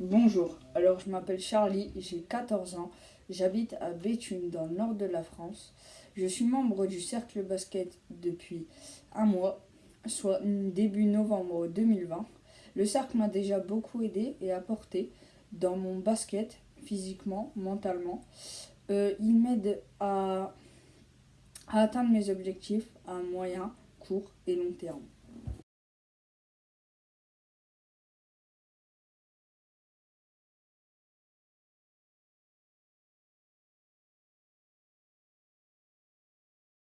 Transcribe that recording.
Bonjour, alors je m'appelle Charlie, j'ai 14 ans, j'habite à Béthune dans le nord de la France. Je suis membre du cercle basket depuis un mois, soit début novembre 2020. Le cercle m'a déjà beaucoup aidé et apporté dans mon basket, physiquement, mentalement. Euh, il m'aide à atteindre mes objectifs à moyen, court et long terme.